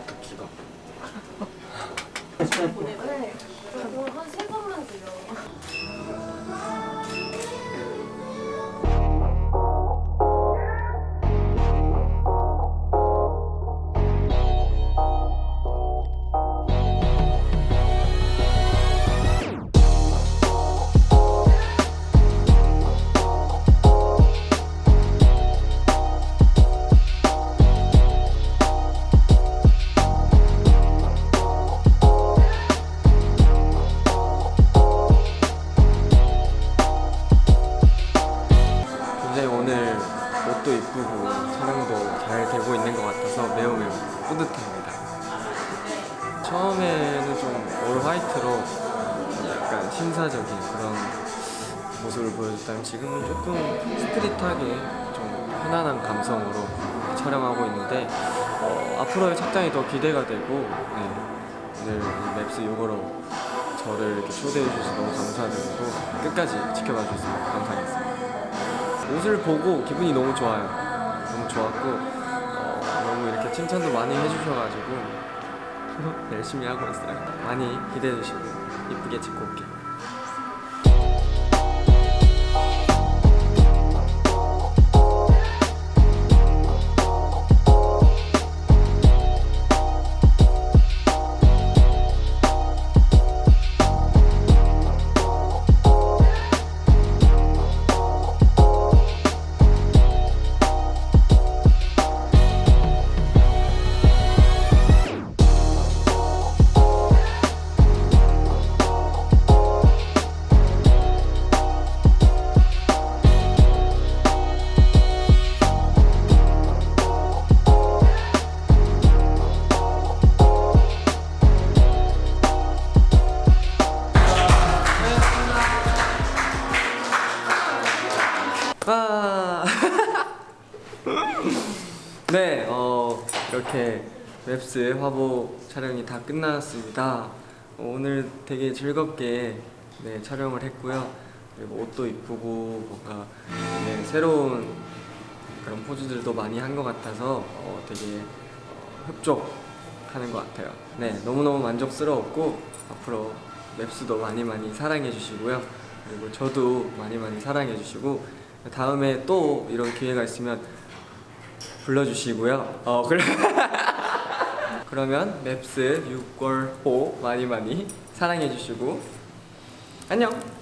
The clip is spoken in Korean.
듣기가 네. 저도 한세 번만 들려. 촬영도 잘 되고 있는 것 같아서 매우 매우 뿌듯합니다. 처음에는 좀 올 화이트로 약간 신사적인 그런 모습을 보여줬다면 지금은 조금 스트릿하게 좀 편안한 감성으로 촬영하고 있는데 어, 앞으로의 착장이 더 기대가 되고 네, 오늘 이 맵스 요거로 저를 이렇게 초대해 주셔서 너무 감사드리고 끝까지 지켜봐 주셔서 감사하겠습니다. 옷을 보고 기분이 너무 좋아요. 너무 좋았고 어, 너무 이렇게 칭찬도 많이 해주셔가지고 열심히 하고 있어요. 많이 기대해 주시고 이쁘게 찍고 올게요. 네, 어, 이렇게 웹스 화보 촬영이 다 끝났습니다. 어, 오늘 되게 즐겁게 네, 촬영을 했고요. 그리고 옷도 이쁘고 뭔가 네, 새로운 그런 포즈들도 많이 한 것 같아서 어, 되게 어, 흡족하는 것 같아요. 네, 너무너무 만족스러웠고 앞으로 맵스도 많이 많이 사랑해 주시고요. 그리고 저도 많이 많이 사랑해 주시고 다음에 또 이런 기회가 있으면 불러주시고요. 어, 그래. 그러면 맵스 6월 호 많이 많이 사랑해 주시고 안녕.